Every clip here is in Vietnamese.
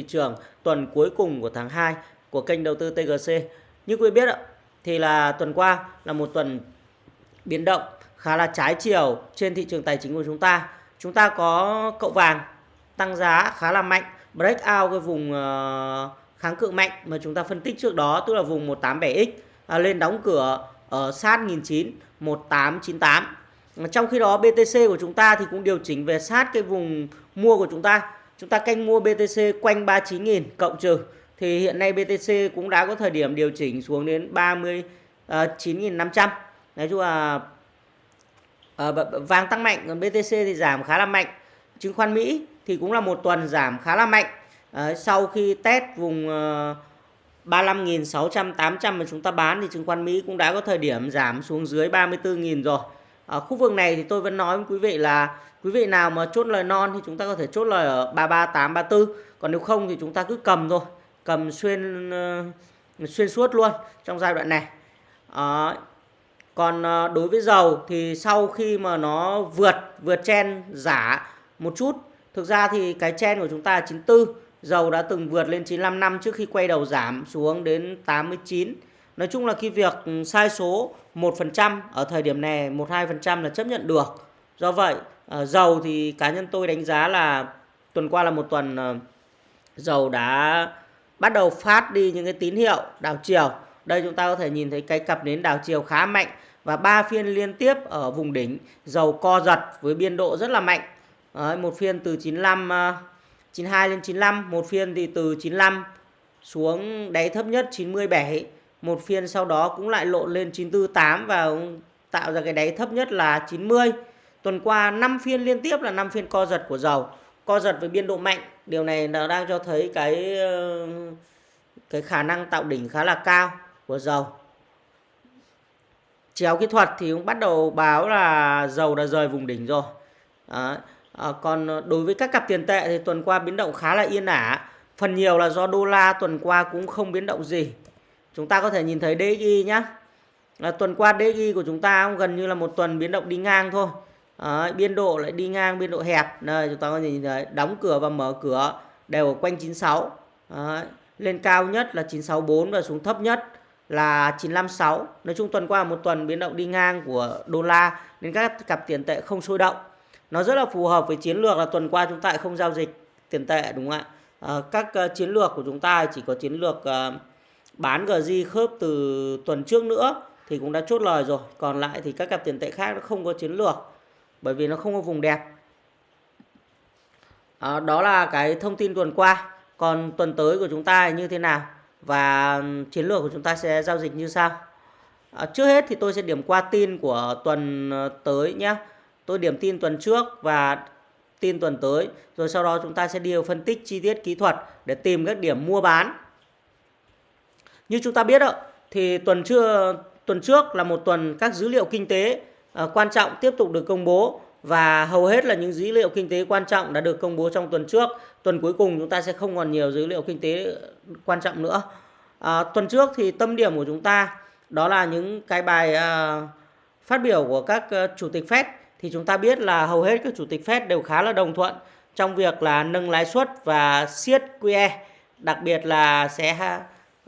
thị trường tuần cuối cùng của tháng 2 của kênh đầu tư TGC. Như quý vị biết ạ, thì là tuần qua là một tuần biến động khá là trái chiều trên thị trường tài chính của chúng ta. Chúng ta có cậu vàng tăng giá khá là mạnh, break out cái vùng ờ, kháng cự mạnh mà chúng ta phân tích trước đó tức là vùng 187X à, lên đóng cửa ở sát 1009 1898. Trong khi đó BTC của chúng ta thì cũng điều chỉnh về sát cái vùng mua của chúng ta. Chúng ta canh mua BTC quanh 39.000 cộng trừ thì hiện nay BTC cũng đã có thời điểm điều chỉnh xuống đến 39.500. À, Nói chung là à, vàng tăng mạnh còn BTC thì giảm khá là mạnh. Chứng khoán Mỹ thì cũng là một tuần giảm khá là mạnh. À, sau khi test vùng à, 35.600 800 mà chúng ta bán thì chứng khoán Mỹ cũng đã có thời điểm giảm xuống dưới 34.000 rồi. Ở khu vực này thì tôi vẫn nói với quý vị là quý vị nào mà chốt lời non thì chúng ta có thể chốt lời ở 338 34, còn nếu không thì chúng ta cứ cầm thôi, cầm xuyên ờ, xuyên suốt luôn trong giai đoạn này. À, còn ờ, đối với dầu thì sau khi mà nó vượt vượt chen giả một chút, thực ra thì cái chen của chúng ta là 94 Dầu đã từng vượt lên 95 năm trước khi quay đầu giảm xuống đến 89. Nói chung là cái việc sai số 1% ở thời điểm này 1-2% là chấp nhận được. Do vậy ờ, dầu thì cá nhân tôi đánh giá là tuần qua là một tuần ờ, dầu đã bắt đầu phát đi những cái tín hiệu đảo chiều. Đây chúng ta có thể nhìn thấy cái cặp nến đảo chiều khá mạnh và ba phiên liên tiếp ở vùng đỉnh dầu co giật với biên độ rất là mạnh. Đấy, một phiên từ 95 92 ờ, lên 95 một phiên thì từ 95 xuống đáy thấp nhất 97 một phiên sau đó cũng lại lộn lên 948 và tạo ra cái đáy thấp nhất là 90 tuần qua 5 phiên liên tiếp là 5 phiên co giật của dầu co giật với biên độ mạnh điều này nó đang cho thấy cái ờ, cái khả năng tạo đỉnh khá là cao của dầu chéo kỹ thuật thì cũng bắt đầu báo là dầu đã rời vùng đỉnh rồi Đấy. À, còn đối với các cặp tiền tệ thì tuần qua biến động khá là yên ả. Phần nhiều là do đô la tuần qua cũng không biến động gì. Chúng ta có thể nhìn thấy DXY nhá. là tuần qua DXY của chúng ta cũng gần như là một tuần biến động đi ngang thôi. À, biên độ lại đi ngang biên độ hẹp. Đây chúng ta có thể nhìn thấy đóng cửa và mở cửa đều ở quanh 96. À, lên cao nhất là 964 và xuống thấp nhất là 956. Nói chung tuần qua là một tuần biến động đi ngang của đô la nên các cặp tiền tệ không sôi động nó rất là phù hợp với chiến lược là tuần qua chúng ta không giao dịch tiền tệ đúng không ạ à, các uh, chiến lược của chúng ta chỉ có chiến lược uh, bán GZ khớp từ tuần trước nữa thì cũng đã chốt lời rồi. Còn lại thì các cặp tiền tệ khác nó không có chiến lược bởi vì nó không có vùng đẹp. À, đó là cái thông tin tuần qua. Còn tuần tới của chúng ta như thế nào? Và chiến lược của chúng ta sẽ giao dịch như sao à, ờ, trước hết thì tôi sẽ điểm qua tin của tuần ờ, tới nhé tôi điểm tin tuần trước và tin tuần tới. Rồi sau đó chúng ta sẽ đi vào phân tích chi tiết kỹ thuật để tìm các điểm mua bán như chúng ta biết đó, thì tuần chưa tuần trước là một tuần các dữ liệu kinh tế uh, quan trọng tiếp tục được công bố và hầu hết là những dữ liệu kinh tế quan trọng đã được công bố trong tuần trước. Tuần cuối cùng chúng ta sẽ không còn nhiều dữ liệu kinh tế quan trọng nữa. À, tuần trước thì tâm điểm của chúng ta đó là những cái bài uh, phát biểu của các uh, chủ tịch Fed. Thì chúng ta biết là hầu hết các chủ tịch Fed đều khá là đồng thuận trong việc là nâng lãi suất và siết QE, đặc biệt là sẽ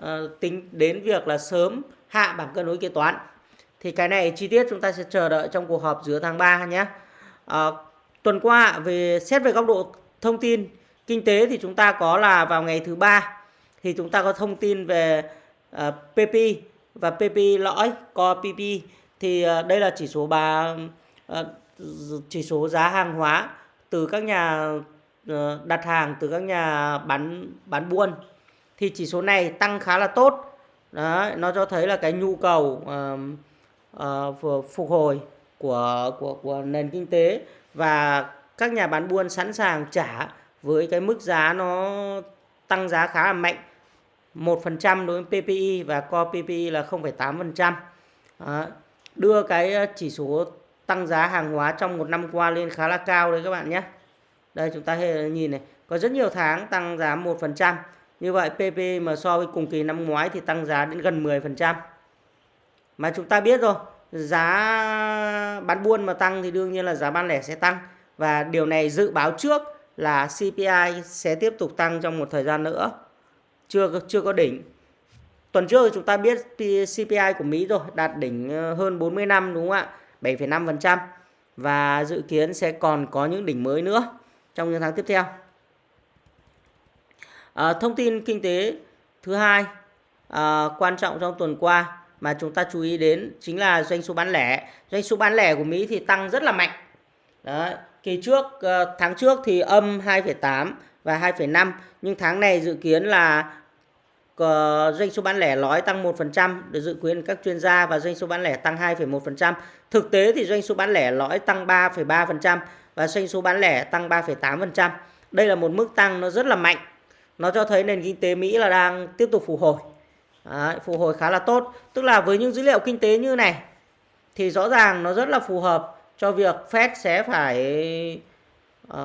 Ờ, tính đến việc là sớm hạ bảng cân đối kế toán. Thì cái này chi tiết chúng ta sẽ chờ đợi trong cuộc họp giữa tháng 3 nhé. à, tuần qua về xét về góc độ thông tin kinh tế thì chúng ta có là vào ngày thứ ba thì chúng ta có thông tin về ờ, uh, PP và PP lõi, co PP thì uh, đây là chỉ số bà uh, chỉ số giá hàng hóa từ các nhà đặt hàng từ các nhà bán bán buôn thì chỉ số này tăng khá là tốt Đấy, nó cho thấy là cái nhu cầu uh, uh, phục hồi của của của nền kinh tế và các nhà bán buôn sẵn sàng trả với cái mức giá nó tăng giá khá là mạnh 1% đối với PPI và co PPI là 0,8%. Đó. Đưa cái chỉ số tăng giá hàng hóa trong một năm qua lên khá là cao đấy các bạn nhé. Đây chúng ta nhìn này, có rất nhiều tháng tăng giá 1%. Như vậy PP mà so với cùng kỳ năm ngoái thì tăng giá đến gần 10%. Mà chúng ta biết rồi, giá bán buôn mà tăng thì đương nhiên là giá bán lẻ sẽ tăng. Và điều này dự báo trước là CPI sẽ tiếp tục tăng trong một thời gian nữa. Chưa chưa có đỉnh. Tuần trước chúng ta biết CPI của Mỹ rồi, đạt đỉnh ờ, hơn 40 năm đúng không ạ? 7,5% và dự kiến sẽ còn có những đỉnh mới nữa trong những tháng tiếp theo. À, thông tin kinh tế thứ hai à, quan trọng trong tuần qua mà chúng ta chú ý đến chính là doanh số bán lẻ. Doanh số bán lẻ của Mỹ thì tăng rất là mạnh. Đấy, kỳ trước ờ, tháng trước thì âm 2,8 và 2,5 nhưng tháng này dự kiến là doanh số bán lẻ lõi tăng 1% được dự kiến các chuyên gia và doanh số bán lẻ tăng 2,1%. Thực tế thì doanh số bán lẻ lõi tăng 3,3% và doanh số bán lẻ tăng 3,8%. Đây là một mức tăng nó rất là mạnh. Nó cho thấy nền kinh tế Mỹ là đang tiếp tục phục hồi. Đấy, phục hồi khá là tốt. Tức là với những dữ liệu kinh tế như này thì rõ ràng nó rất là phù hợp cho việc Fed sẽ phải uh,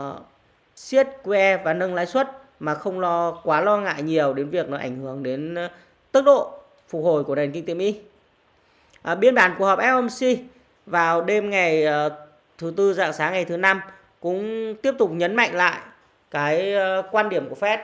siết QE và nâng lãi suất mà không lo quá lo ngại nhiều đến việc nó ảnh hưởng đến ờ, tốc độ phục hồi của nền kinh tế Mỹ. À, biên bản cuộc họp FOMC vào đêm ngày uh, thứ tư dạng sáng ngày thứ năm cũng tiếp tục nhấn mạnh lại cái uh, quan điểm của Fed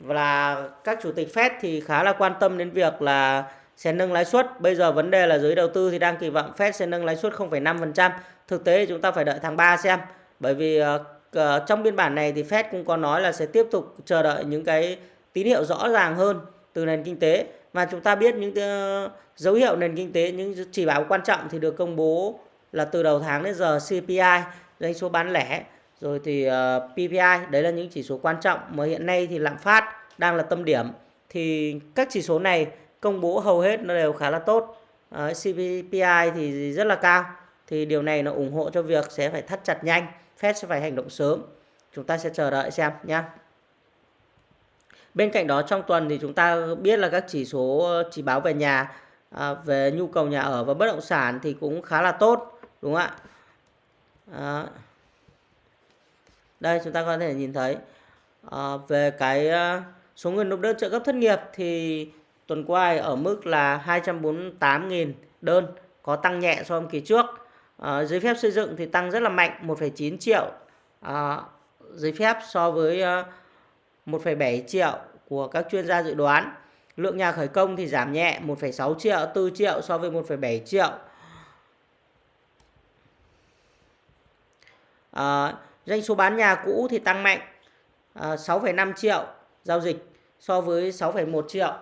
và các chủ tịch Fed thì khá là quan tâm đến việc là sẽ nâng lãi suất. Bây giờ vấn đề là giới đầu tư thì đang kỳ vọng Fed sẽ nâng lãi suất 0,5%. Thực tế chúng ta phải đợi tháng 3 xem. Bởi vì uh, trong biên bản này thì Fed cũng có nói là sẽ tiếp tục chờ đợi những cái tín hiệu rõ ràng hơn từ nền kinh tế. Và chúng ta biết những uh, dấu hiệu nền kinh tế, những chỉ báo quan trọng thì được công bố là từ đầu tháng đến giờ CPI, doanh số bán lẻ, rồi thì ờ, uh, PPI. Đấy là những chỉ số quan trọng mà hiện nay thì lạm phát đang là tâm điểm. Thì các chỉ số này công bố hầu hết nó đều khá là tốt. Ờ, uh, CPI thì rất là cao thì điều này nó ủng hộ cho việc sẽ phải thắt chặt nhanh Fed sẽ phải hành động sớm chúng ta sẽ chờ đợi xem nhé bên cạnh đó trong tuần thì chúng ta biết là các chỉ số ờ, chỉ báo về nhà à, về nhu cầu nhà ở và bất động sản thì cũng khá là tốt đúng không ạ à, đây chúng ta có thể nhìn thấy à, về cái ờ, số người nộp đơn trợ cấp thất nghiệp thì tuần qua ở mức là 248.000 đơn có tăng nhẹ so với kỳ trước À, giấy phép xây dựng thì tăng rất là mạnh 1,9 triệu à, giấy phép so với 1,7 triệu của các chuyên gia dự đoán. Lượng nhà khởi công thì giảm nhẹ 1,6 triệu, 4 triệu so với 1,7 triệu. À, doanh số bán nhà cũ thì tăng mạnh à, 6,5 triệu giao dịch so với 6,1 triệu.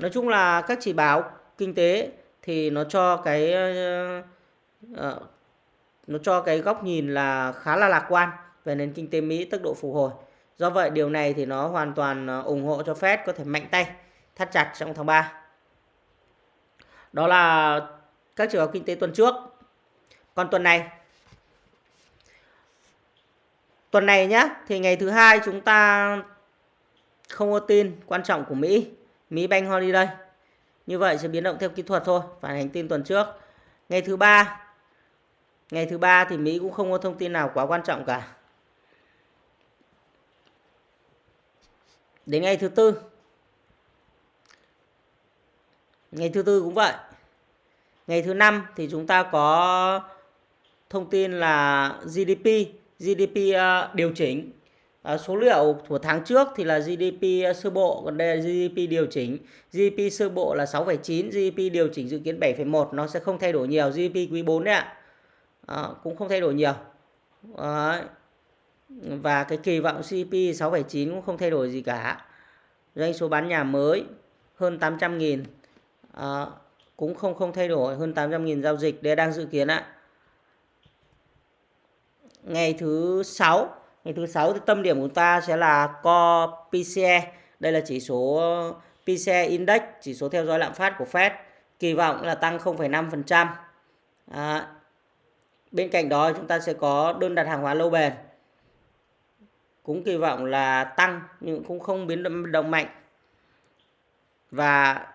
Nói chung là các chỉ báo kinh tế thì nó cho cái à, nó cho cái góc nhìn là khá là lạc quan về nền kinh tế Mỹ tốc độ phục hồi. Do vậy điều này thì nó hoàn toàn ờ, ủng hộ cho Fed có thể mạnh tay thắt chặt trong tháng 3. Đó là các chỉ báo kinh tế tuần trước. Còn tuần này tuần này nhá thì ngày thứ hai chúng ta không có tin quan trọng của Mỹ, Mỹ Bank Holiday. Như vậy sẽ biến động theo kỹ thuật thôi, phản hành tin tuần trước. Ngày thứ ba Ngày thứ ba thì Mỹ cũng không có thông tin nào quá quan trọng cả. Đến ngày thứ tư. Ngày thứ tư cũng vậy. Ngày thứ năm thì chúng ta có thông tin là GDP, GDP ờ, điều chỉnh. À, số liệu của tháng trước thì là GDP ờ, sơ bộ, còn đây là GDP điều chỉnh. GDP sơ bộ là 6,9, GDP điều chỉnh dự kiến 7,1, nó sẽ không thay đổi nhiều. GDP quý 4 đấy ạ à, cũng không thay đổi nhiều Đấy. và cái kỳ vọng GDP 6,9 cũng không thay đổi gì cả doanh số bán nhà mới hơn 800.000, à, cũng không không thay đổi hơn 800.000 giao dịch đây đang dự kiến ạ ngày thứ sáu ngày thứ sáu thì tâm điểm của ta sẽ là co PCE đây là chỉ số PCE Index chỉ số theo dõi lạm phát của Fed kỳ vọng là tăng 0,5% à, Bên cạnh đó chúng ta sẽ có đơn đặt hàng hóa lâu bền. Cũng kỳ vọng là tăng nhưng cũng không biến động mạnh. Và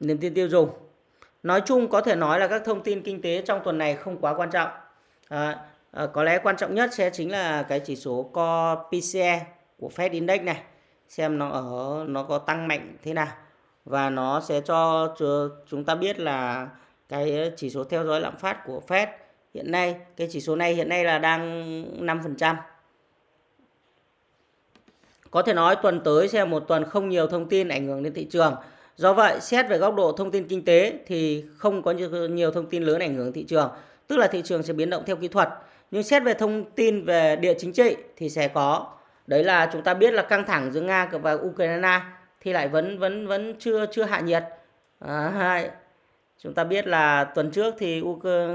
niềm tin tiêu dùng. Nói chung có thể nói là các thông tin kinh tế trong tuần này không quá quan trọng. À, à, có lẽ quan trọng nhất sẽ chính là cái chỉ số co PCE của Fed Index này. Xem nó ở nó có tăng mạnh thế nào. Và nó sẽ cho chúng ta biết là cái chỉ số theo dõi lạm phát của Fed hiện nay cái chỉ số này hiện nay là đang 5%. Có thể nói tuần tới sẽ là một tuần không nhiều thông tin ảnh hưởng đến thị trường. Do vậy, xét về góc độ thông tin kinh tế thì không có nhiều thông tin lớn ảnh hưởng thị trường, tức là thị trường sẽ biến động theo kỹ thuật. Nhưng xét về thông tin về địa chính trị thì sẽ có. Đấy là chúng ta biết là căng thẳng giữa Nga và Ukraine thì lại vẫn vẫn vẫn chưa chưa hạ nhiệt. À, chúng ta biết là tuần trước thì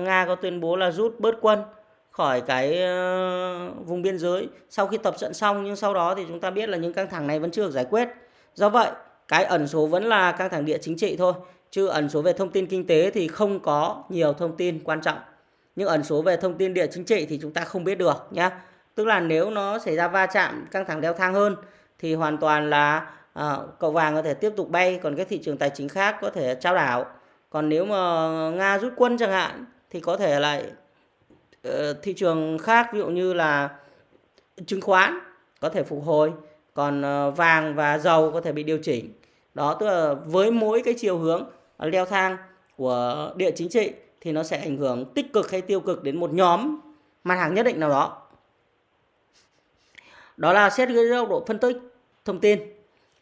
Nga có tuyên bố là rút bớt quân khỏi cái uh, vùng biên giới sau khi tập trận xong nhưng sau đó thì chúng ta biết là những căng thẳng này vẫn chưa được giải quyết. Do vậy, cái ẩn số vẫn là căng thẳng địa chính trị thôi, chứ ẩn số về thông tin kinh tế thì không có nhiều thông tin quan trọng. Nhưng ẩn số về thông tin địa chính trị thì chúng ta không biết được nhé. Tức là nếu nó xảy ra va chạm căng thẳng leo thang hơn thì hoàn toàn là à, cậu vàng có thể tiếp tục bay, còn các thị trường tài chính khác có thể trao đảo. Còn nếu mà Nga rút quân chẳng hạn thì có thể lại uh, thị trường khác ví dụ như là chứng khoán có thể phục hồi còn uh, vàng và dầu có thể bị điều chỉnh đó tức là với mỗi cái chiều hướng leo thang của địa chính trị thì nó sẽ ảnh hưởng tích cực hay tiêu cực đến một nhóm mặt hàng nhất định nào đó đó là xét dưới góc độ phân tích thông tin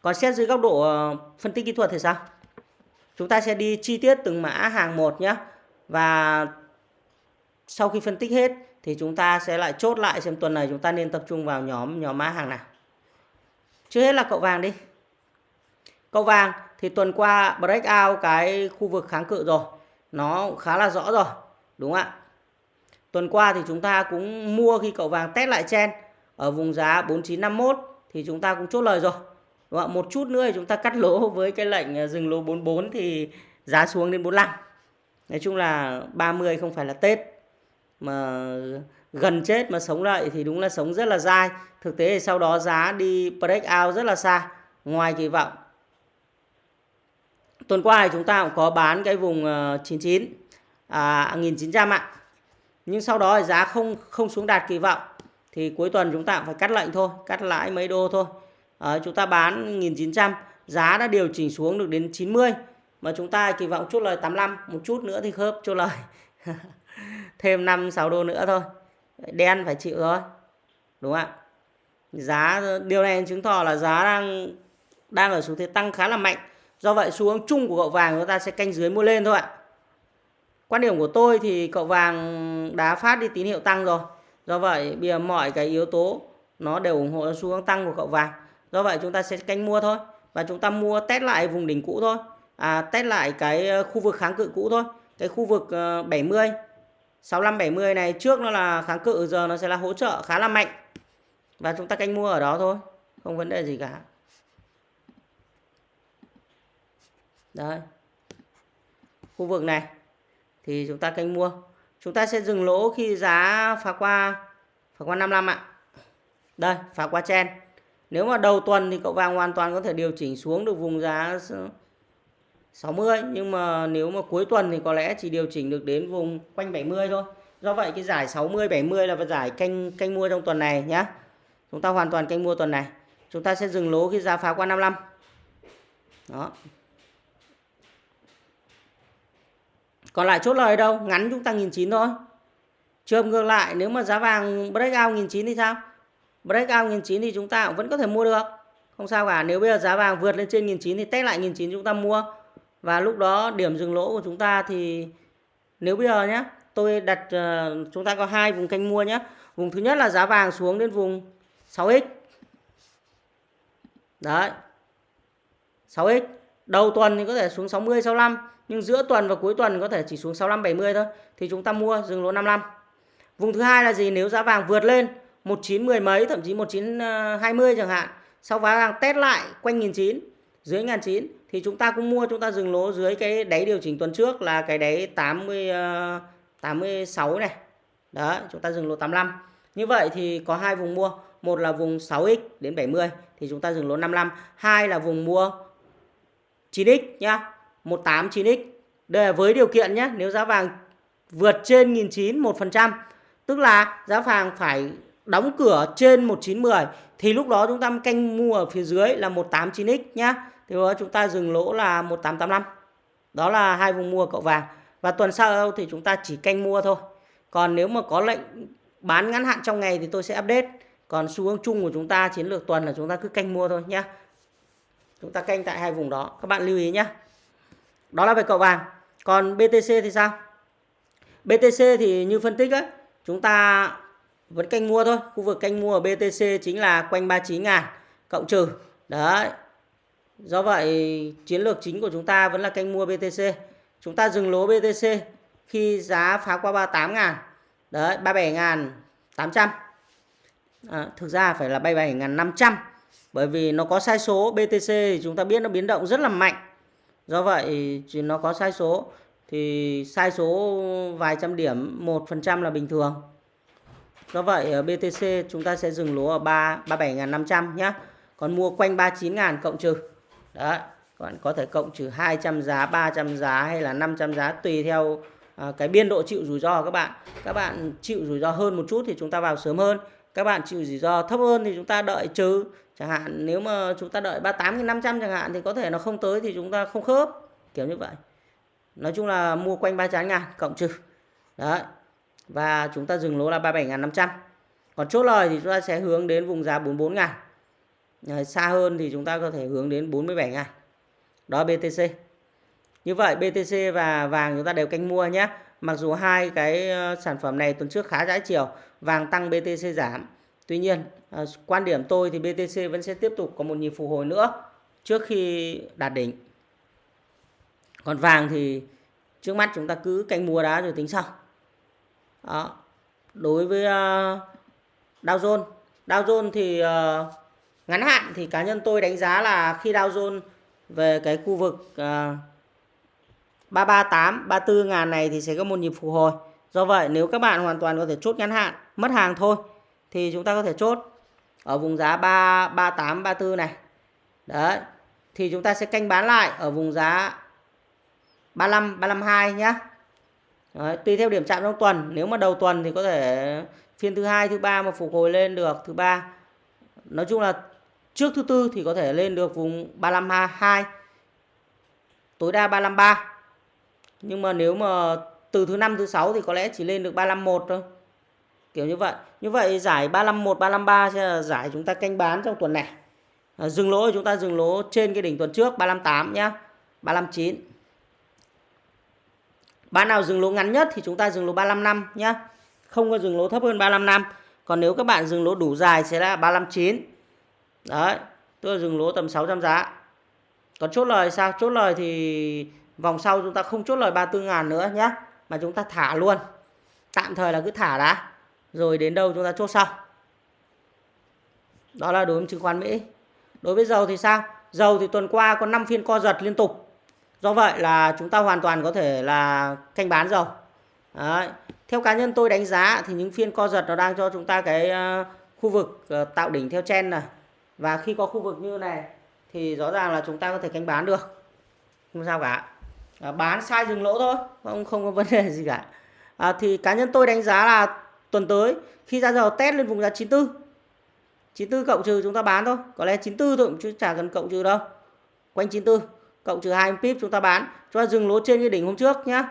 còn xét dưới góc độ ờ, phân tích kỹ thuật thì sao chúng ta sẽ đi chi tiết từng mã hàng một nhé và sau khi phân tích hết thì chúng ta sẽ lại chốt lại xem tuần này chúng ta nên tập trung vào nhóm nhóm mã hàng nào. Trước hết là cậu vàng đi. Cậu vàng, thì tuần qua break out cái khu vực kháng cự rồi. Nó khá là rõ rồi. Đúng không ạ? Tuần qua thì chúng ta cũng mua khi cậu vàng test lại chen ở vùng giá 4951 thì chúng ta cũng chốt lời rồi. Đúng không? Một chút nữa thì chúng ta cắt lỗ với cái lệnh à, dừng lỗ 44 thì giá xuống đến 45. Nói chung là 30 không phải là Tết mà gần chết mà sống lại thì đúng là sống rất là dai thực tế thì sau đó giá đi break out rất là xa ngoài kỳ vọng tuần qua thì chúng ta cũng có bán cái vùng ờ, 99 à 1900 ạ. Nhưng sau đó thì giá không không xuống đạt kỳ vọng. Thì cuối tuần chúng ta cũng phải cắt lệnh thôi cắt lãi mấy đô thôi. À, chúng ta bán 1900 giá đã điều chỉnh xuống được đến 90 mà chúng ta kỳ vọng chốt lời 85 một chút nữa thì khớp chốt lời. Thêm 5 6 đô nữa thôi. Đen phải chịu thôi đúng không ạ? Giá điều này chứng tỏ là giá đang đang ở xu thế tăng khá là mạnh do vậy xu hướng chung của cậu vàng chúng ta sẽ canh dưới mua lên thôi ạ. Quan điểm của tôi thì cậu vàng đá phát đi tín hiệu tăng rồi. Do vậy bây giờ mọi cái yếu tố nó đều ủng hộ xu hướng tăng của cậu vàng. Do vậy chúng ta sẽ canh mua thôi và chúng ta mua test lại vùng đỉnh cũ thôi. À, test lại cái ờ, khu vực kháng cự cũ thôi. Cái khu vực 70 65 70 này trước nó là kháng cự giờ nó sẽ là hỗ trợ khá là mạnh. Và chúng ta canh mua ở đó thôi, không vấn đề gì cả. Đấy. Khu vực này thì chúng ta canh mua. Chúng ta sẽ dừng lỗ khi giá phá qua phá qua 55 ạ. Đây, phá qua chen. Nếu mà đầu tuần thì cậu vàng hoàn toàn có thể điều chỉnh xuống được vùng giá 60 nhưng mà nếu mà cuối tuần thì có lẽ chỉ điều chỉnh được đến vùng quanh 70 thôi. Do vậy cái giải 60 70 là giải canh canh mua trong tuần này nhá. Chúng ta hoàn toàn canh mua tuần này. Chúng ta sẽ dừng lỗ khi giá phá qua 55. Đó. Còn lại chốt lời đâu, ngắn chúng ta 1009 thôi. Trường ngược lại nếu mà giá vàng breakout 1009 thì sao? Breakout 1009 thì chúng ta cũng vẫn có thể mua được. Không sao cả, nếu bây giờ giá vàng vượt lên trên 1009 thì test lại 1009 chúng ta mua. Và lúc đó điểm dừng lỗ của chúng ta thì nếu bây giờ nhé tôi đặt uh, chúng ta có hai vùng canh mua nhé vùng thứ nhất là giá vàng xuống đến vùng 6x đấy. 6x đầu tuần thì có thể xuống 60 65 nhưng giữa tuần và cuối tuần có thể chỉ xuống 65 70 thôi thì chúng ta mua dừng lỗ 55 vùng thứ hai là gì nếu giá vàng vượt lên 19 10 mấy thậm chí 19 20 chẳng hạn sau giá vàng test lại quanh 1009 dưới 1009 thì chúng ta cũng mua chúng ta dừng lỗ dưới cái đáy điều chỉnh tuần trước là cái đáy 80 86 ờ, này. Đó, chúng ta dừng lỗ 85. Như vậy thì có hai vùng mua, một là vùng 6x đến 70 thì chúng ta dừng lỗ 55, hai là vùng mua 9x nhá, 189x Đây là với điều kiện nhé, nếu giá vàng vượt trên 1.900 1%, tức là giá vàng phải đóng cửa trên 1910 thì lúc đó chúng ta canh mua ở phía dưới là 189x nhá. Thì đó chúng ta dừng lỗ là 1885 đó là hai vùng mua cậu vàng. Và tuần sau thì chúng ta chỉ canh mua thôi. Còn nếu mà có lệnh bán ngắn hạn trong ngày thì tôi sẽ update. Còn xu hướng chung của chúng ta chiến lược tuần là chúng ta cứ canh mua thôi nhé chúng ta canh tại hai vùng đó. Các bạn lưu ý nhé đó là về cậu vàng. Còn BTC thì sao? BTC thì như phân tích đấy, chúng ta vẫn canh mua thôi. Khu vực canh mua ở BTC chính là quanh 39 ngàn cộng trừ. Đấy. Do vậy chiến lược chính của chúng ta vẫn là canh mua BTC chúng ta dừng lỗ BTC khi giá phá qua 38 ngàn. Đấy 37 ngàn 800 à, thực ra phải là 37 ngàn 500 bởi vì nó có sai số BTC thì chúng ta biết nó biến động rất là mạnh do vậy thì nó có sai số. Thì sai số vài trăm điểm 1% là bình thường. Do vậy ở BTC chúng ta sẽ dừng lỗ ở 3 37.500 nhé còn mua quanh 39.000 cộng trừ. Đấy các bạn có thể cộng trừ 200 giá 300 giá hay là 500 giá tùy theo à, cái biên độ chịu rủi ro của các bạn. Các bạn chịu rủi ro hơn một chút thì chúng ta vào sớm hơn các bạn chịu rủi ro thấp hơn thì chúng ta đợi trừ chẳng hạn nếu mà chúng ta đợi 38.500 chẳng hạn thì có thể nó không tới thì chúng ta không khớp. Kiểu như vậy. Nói chung là mua quanh 39 ngàn, cộng trừ. Đấy. Và chúng ta dừng lỗ là 37.500 còn chốt lời thì chúng ta sẽ hướng đến vùng giá 44 ngàn. Xa hơn thì chúng ta có thể hướng đến 47 ngàn. Đó BTC như vậy BTC và vàng chúng ta đều canh mua nhé mặc dù hai cái ờ, sản phẩm này tuần trước khá trái chiều vàng tăng BTC giảm. Tuy nhiên ờ, quan điểm tôi thì BTC vẫn sẽ tiếp tục có một nhịp phục hồi nữa trước khi đạt đỉnh. Còn vàng thì trước mắt chúng ta cứ canh mua đá rồi tính sau. Đó. đối với ờ, Dow Jones Dow Jones thì ngắn hạn thì cá nhân tôi đánh giá là khi Dow Jones về cái khu vực uh, 338 34 ngàn này thì sẽ có một nhịp phục hồi. Do vậy nếu các bạn hoàn toàn có thể chốt ngắn hạn mất hàng thôi thì chúng ta có thể chốt ở vùng giá 3 38 34 này. Đấy thì chúng ta sẽ canh bán lại ở vùng giá 35 352 nhá. Đấy, tùy theo điểm chạm trong tuần. Nếu mà đầu tuần thì có thể phiên thứ hai thứ ba mà phục hồi lên được thứ ba. Nói chung là trước thứ tư thì có thể lên được vùng 352 tối đa 353 nhưng mà nếu mà từ thứ năm thứ sáu thì có lẽ chỉ lên được 351 thôi kiểu như vậy như vậy giải 351 353 sẽ là giải chúng ta canh bán trong tuần này à, dừng lỗ chúng ta dừng lỗ trên cái đỉnh tuần trước 358 nhá 359 Bạn nào dừng lỗ ngắn nhất thì chúng ta dừng lỗ 355 nhá. Không có dừng lỗ thấp hơn 355. Còn nếu các bạn dừng lỗ đủ dài sẽ là 359. Đấy, tức là dừng lỗ tầm 600 giá. Còn chốt lời sao? Chốt lời thì vòng sau chúng ta không chốt lời 34 ngàn nữa nhé. Mà chúng ta thả luôn. Tạm thời là cứ thả đã. Rồi đến đâu chúng ta chốt sau. Đó là đối với chứng khoán Mỹ. Đối với dầu thì sao? Dầu thì tuần qua có 5 phiên co giật liên tục. Do vậy là chúng ta hoàn toàn có thể là canh bán dầu. Đấy. Theo cá nhân tôi đánh giá thì những phiên co giật nó đang cho chúng ta cái ờ, khu vực ờ, tạo đỉnh theo chen này. Và khi có khu vực như này thì rõ ràng là chúng ta có thể canh bán được. Không sao cả. À, bán sai dừng lỗ thôi, không không có vấn đề gì cả. À, thì cá nhân tôi đánh giá là tuần tới khi ra dầu test lên vùng giá 94 94 cộng trừ chúng ta bán thôi. Có lẽ 94 thôi chứ chả cần cộng trừ đâu. Quanh 94 cộng trừ 2 pip chúng ta bán. Chúng ta dừng lỗ trên cái đỉnh hôm trước nhá.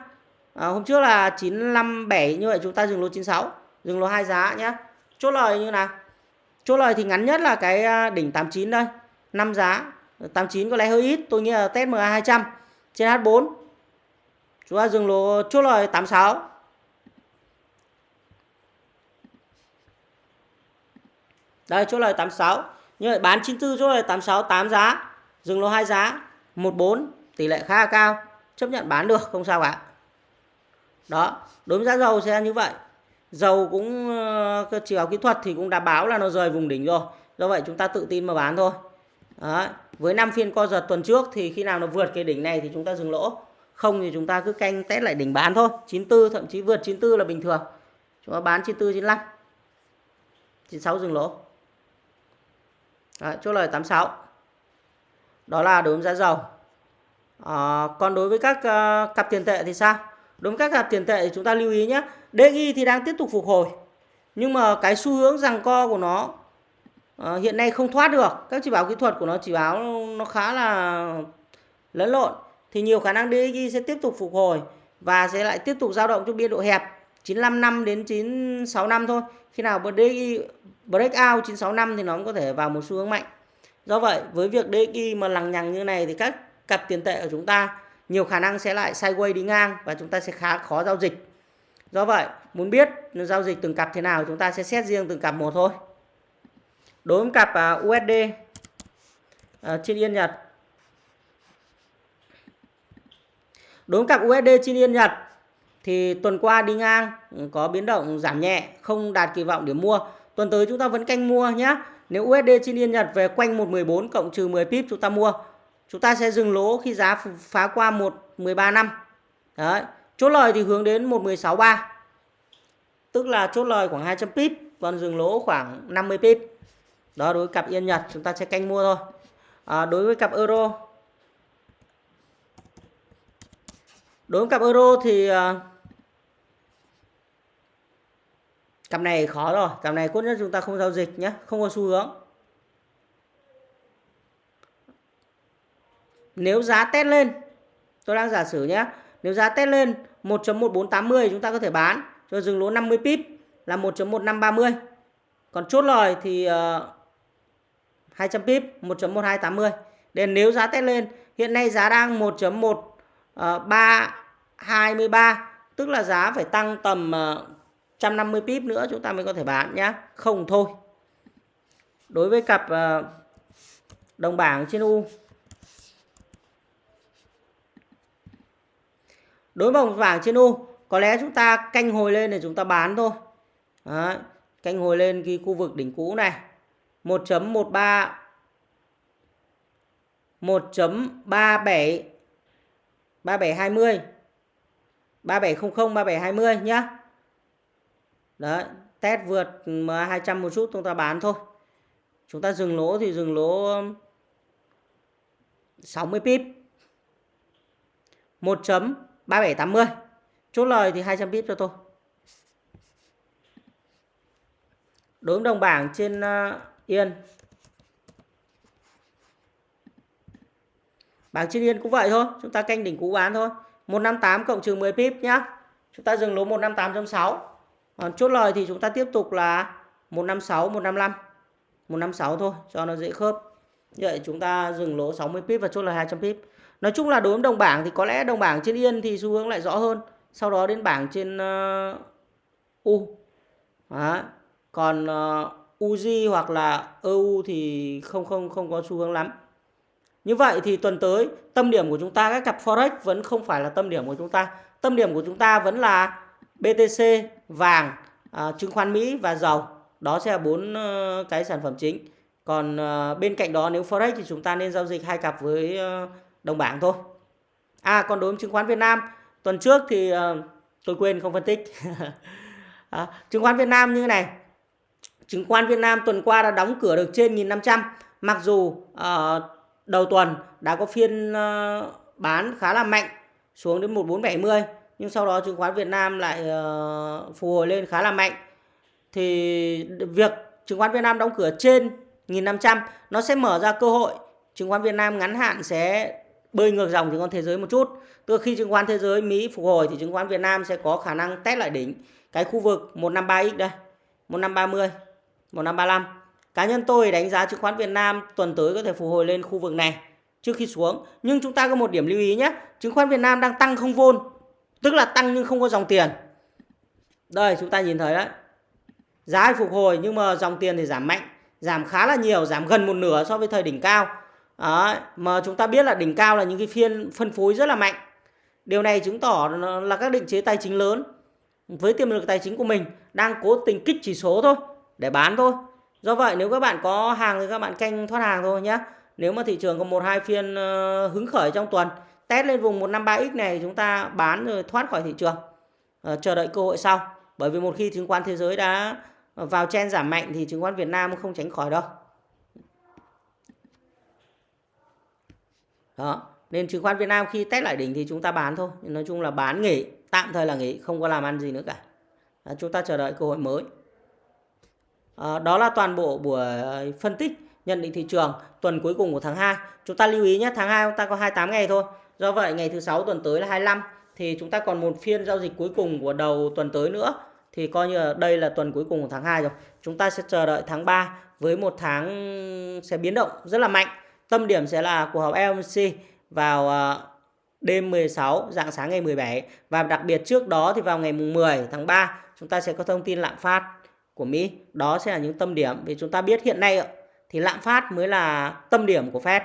À, hôm trước là 957 như vậy chúng ta dừng lỗ 96 dừng lỗ hai giá nhá. Chốt lời như nào? Chốt lời thì ngắn nhất là cái à, đỉnh 89 đây 5 giá. 89 có lẽ hơi ít tôi nghĩ là test MA 200 trên H4 chúng ta dừng lỗ chốt lời 86 đây chốt lời 86 như vậy bán 94 chốt lời 86 8 giá. Dừng lỗ hai giá 14 tỷ lệ khá là cao. Chấp nhận bán được không sao cả. Đó đối với giá dầu sẽ như vậy. Dầu cũng ờ, chỉ báo kỹ thuật thì cũng đã báo là nó rời vùng đỉnh rồi. Do vậy chúng ta tự tin mà bán thôi. Đấy với 5 phiên co giật tuần trước thì khi nào nó vượt cái đỉnh này thì chúng ta dừng lỗ. Không thì chúng ta cứ canh test lại đỉnh bán thôi. 94 thậm chí vượt 94 là bình thường. Chúng ta bán 94 95 96 dừng lỗ. Đấy, chốt lời 86 đó là đối với giá dầu. À, còn đối với các uh, cặp tiền tệ thì sao? Đối với các cặp tiền tệ thì chúng ta lưu ý nhé. DXY thì đang tiếp tục phục hồi. Nhưng mà cái xu hướng rằng co của nó à, hiện nay không thoát được các chỉ báo kỹ thuật của nó chỉ báo nó khá là lẫn lộn thì nhiều khả năng DXY sẽ tiếp tục phục hồi và sẽ lại tiếp tục dao động trong biên độ hẹp 95 năm đến 96 năm thôi. Khi nào DXY break out 965 thì nó cũng có thể vào một xu hướng mạnh. Do vậy, với việc DXY mà lằng nhằng như này thì các cặp tiền tệ của chúng ta nhiều khả năng sẽ lại sideways đi ngang và chúng ta sẽ khá khó giao dịch. Do vậy, muốn biết giao dịch từng cặp thế nào chúng ta sẽ xét riêng từng cặp một thôi. Đối với cặp à, USD trên à, Yên Nhật. Đối với cặp USD trên Yên Nhật thì tuần qua đi ngang ừ, có biến động giảm nhẹ, không đạt kỳ vọng để mua. Tuần tới chúng ta vẫn canh mua nhé. Nếu USD trên Yên Nhật về quanh 114 cộng trừ 10 pip chúng ta mua. Chúng ta sẽ dừng lỗ khi giá phá qua 113 năm. Đấy. Chốt lời thì hướng đến 1163. Tức là chốt lời khoảng 200 pip, còn dừng lỗ khoảng 50 pip. Đó đối với cặp Yên Nhật chúng ta sẽ canh mua thôi. À, đối với cặp euro Đối với cặp euro thì uh, cặp này khó rồi, cặp này cốt nhất chúng ta không giao dịch nhé, không có xu hướng. Nếu giá test lên, tôi đang giả sử nhé, nếu giá test lên 1.1480 chúng ta có thể bán cho dừng lỗ 50 pip là 1.1530. Còn chốt lời thì uh, 200 pip 1.1280. nên nếu giá test lên, hiện nay giá đang 1.1323 ờ, tức là giá phải tăng tầm ờ, 150 pip nữa chúng ta mới có thể bán nhá Không thôi. Đối với cặp ờ, đồng bảng trên U đối với đồng bảng trên U có lẽ chúng ta canh hồi lên để chúng ta bán thôi Đấy, canh hồi lên cái khu vực đỉnh cũ này 1.13 1.37 3720 3700 3720 nhá Đấy, test vượt MA200 một chút chúng ta bán thôi. Chúng ta dừng lỗ thì dừng lỗ um, 60 pip. 1.3780. Chốt lời thì 200 pip cho tôi. Đối đồng bảng trên uh, Yên. Bảng trên Yên cũng vậy thôi. Chúng ta canh đỉnh cũ bán thôi. 158 cộng trừ 10 pip nhá. Chúng ta dừng lỗ 158.6. Còn chốt lời thì chúng ta tiếp tục là 156, 155. 156 thôi cho nó dễ khớp. Như vậy chúng ta dừng lỗ 60 pip và chốt lời 200 pip. Nói chung là đối với đồng bảng thì có lẽ đồng bảng trên Yên thì xu hướng lại rõ hơn. Sau đó đến bảng trên uh, U. Đó. Còn uh, UZ hoặc là EU thì không không không có xu hướng lắm. Như vậy thì tuần tới tâm điểm của chúng ta các cặp forex vẫn không phải là tâm điểm của chúng ta. Tâm điểm của chúng ta vẫn là BTC, vàng, à, chứng khoán Mỹ và dầu. Đó sẽ là bốn uh, cái sản phẩm chính. Còn uh, bên cạnh đó nếu forex thì chúng ta nên giao dịch hai cặp với uh, đồng bảng thôi. À còn đối với chứng khoán Việt Nam, tuần trước thì uh, tôi quên không phân tích. à, chứng khoán Việt Nam như thế này. Chứng khoán Việt Nam tuần qua đã đóng cửa được trên 1.500. mặc dù uh, đầu tuần đã có phiên uh, bán khá là mạnh xuống đến 1470 nhưng sau đó chứng khoán Việt Nam lại uh, phục hồi lên khá là mạnh. Thì việc chứng khoán Việt Nam đóng cửa trên 1500 nó sẽ mở ra cơ hội chứng khoán Việt Nam ngắn hạn sẽ bơi ngược dòng chứng khoán thế giới một chút. Tức khi chứng khoán thế giới Mỹ phục hồi thì chứng khoán Việt Nam sẽ có khả năng test lại đỉnh cái khu vực 153x đây 1530 1535 cá nhân tôi đánh giá chứng khoán Việt Nam tuần tới có thể phục hồi lên khu vực này trước khi xuống nhưng chúng ta có một điểm lưu ý nhé chứng khoán Việt Nam đang tăng không vôn Tức là tăng nhưng không có dòng tiền. Đây chúng ta nhìn thấy đấy. Giá phục hồi nhưng mà dòng tiền thì giảm mạnh. Giảm khá là nhiều, giảm gần một nửa so với thời đỉnh cao. Đấy, mà chúng ta biết là đỉnh cao là những cái phiên phân phối rất là mạnh. Điều này chứng tỏ là các định chế tài chính lớn với tiềm lực tài chính của mình đang cố tình kích chỉ số thôi để bán thôi. Do vậy nếu các bạn có hàng thì các bạn canh thoát hàng thôi nhé. Nếu mà thị trường có một hai phiên ờ, hứng khởi trong tuần test lên vùng 153x này chúng ta bán rồi thoát khỏi thị trường. À, chờ đợi cơ hội sau. Bởi vì một khi chứng khoán thế giới đã vào chen giảm mạnh thì chứng khoán Việt Nam không tránh khỏi đâu. Đó nên chứng khoán Việt Nam khi test lại đỉnh thì chúng ta bán thôi. Nói chung là bán nghỉ tạm thời là nghỉ không có làm ăn gì nữa cả. À, chúng ta chờ đợi cơ hội mới à, đó là toàn bộ buổi ờ, phân tích nhận định thị trường tuần cuối cùng của tháng 2 chúng ta lưu ý nhé tháng 2 chúng ta có 28 ngày thôi. Do vậy ngày thứ sáu tuần tới là 25 thì chúng ta còn một phiên giao dịch cuối cùng của đầu tuần tới nữa. Thì coi như là đây là tuần cuối cùng của tháng 2 rồi. Chúng ta sẽ chờ đợi tháng 3 với một tháng sẽ biến động rất là mạnh. Tâm điểm sẽ là cuộc họp FOMC vào ờ, đêm 16 dạng sáng ngày 17 và đặc biệt trước đó thì vào ngày mùng 10 tháng 3 chúng ta sẽ có thông tin lạm phát của Mỹ. Đó sẽ là những tâm điểm vì chúng ta biết hiện nay thì lạm phát mới là tâm điểm của Fed.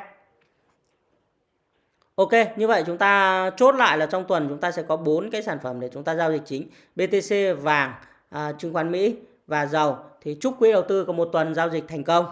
Ok, như vậy chúng ta chốt lại là trong tuần chúng ta sẽ có bốn cái sản phẩm để chúng ta giao dịch chính. BTC, vàng, à, chứng khoán Mỹ và dầu. Thì chúc quý đầu tư có một tuần giao dịch thành công.